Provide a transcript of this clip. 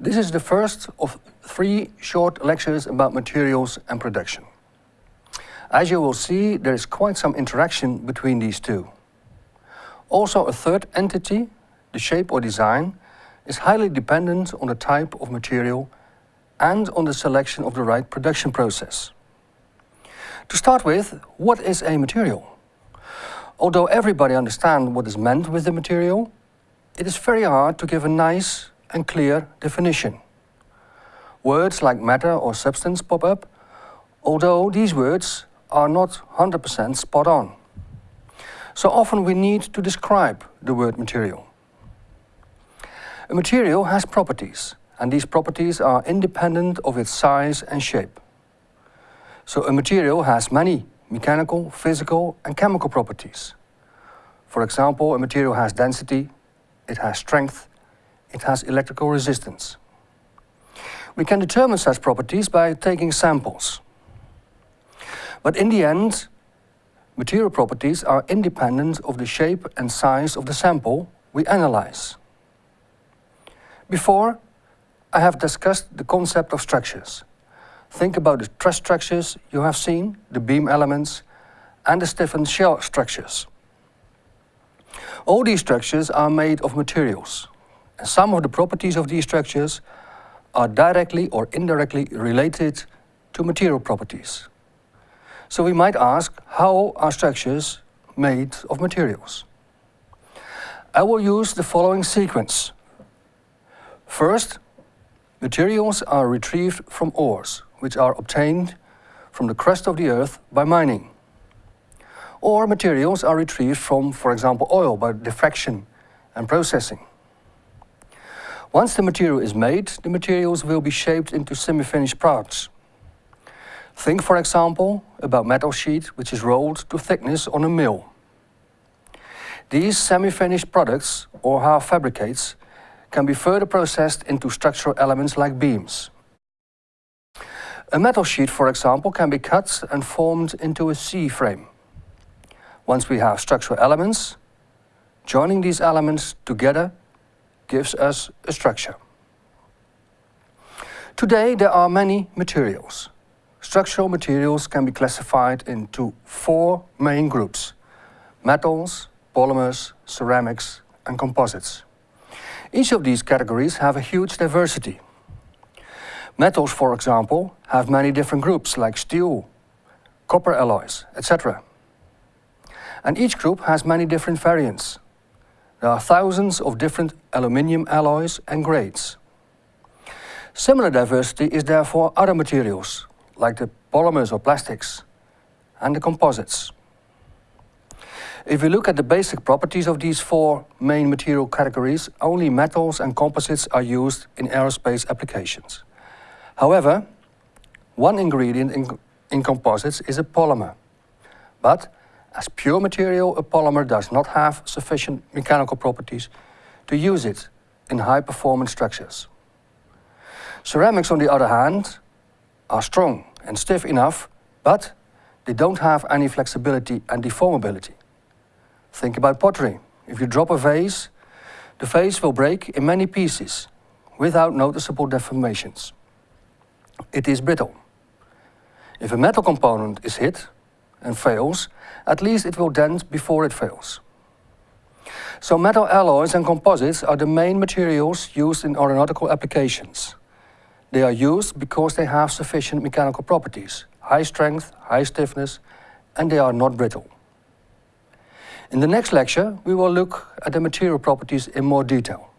This is the first of three short lectures about materials and production. As you will see, there is quite some interaction between these two. Also a third entity, the shape or design, is highly dependent on the type of material and on the selection of the right production process. To start with, what is a material? Although everybody understands what is meant with the material, it is very hard to give a nice and clear definition. Words like matter or substance pop up, although these words are not 100% spot on. So often we need to describe the word material. A material has properties, and these properties are independent of its size and shape. So a material has many mechanical, physical and chemical properties. For example, a material has density, it has strength, it has electrical resistance. We can determine such properties by taking samples. But in the end, material properties are independent of the shape and size of the sample we analyze. Before, I have discussed the concept of structures. Think about the truss structures you have seen, the beam elements, and the stiffened shell structures. All these structures are made of materials, some of the properties of these structures are directly or indirectly related to material properties. So we might ask, how are structures made of materials? I will use the following sequence. First, materials are retrieved from ores, which are obtained from the crust of the earth by mining. Or materials are retrieved from, for example, oil by diffraction and processing. Once the material is made, the materials will be shaped into semi-finished parts. Think, for example, about metal sheet which is rolled to thickness on a mill. These semi-finished products, or half fabricates, can be further processed into structural elements like beams. A metal sheet, for example, can be cut and formed into a C-frame. Once we have structural elements, joining these elements together gives us a structure. Today there are many materials. Structural materials can be classified into four main groups. Metals, polymers, ceramics and composites. Each of these categories have a huge diversity. Metals, for example, have many different groups like steel, copper alloys, etc. And each group has many different variants. There are thousands of different aluminium alloys and grades. Similar diversity is there for other materials, like the polymers or plastics, and the composites. If we look at the basic properties of these four main material categories, only metals and composites are used in aerospace applications. However, one ingredient in, in composites is a polymer. But as pure material, a polymer does not have sufficient mechanical properties to use it in high-performance structures. Ceramics, on the other hand, are strong and stiff enough, but they don't have any flexibility and deformability. Think about pottery. If you drop a vase, the vase will break in many pieces without noticeable deformations it is brittle. If a metal component is hit and fails, at least it will dent before it fails. So metal alloys and composites are the main materials used in aeronautical applications. They are used because they have sufficient mechanical properties, high strength, high stiffness, and they are not brittle. In the next lecture, we will look at the material properties in more detail.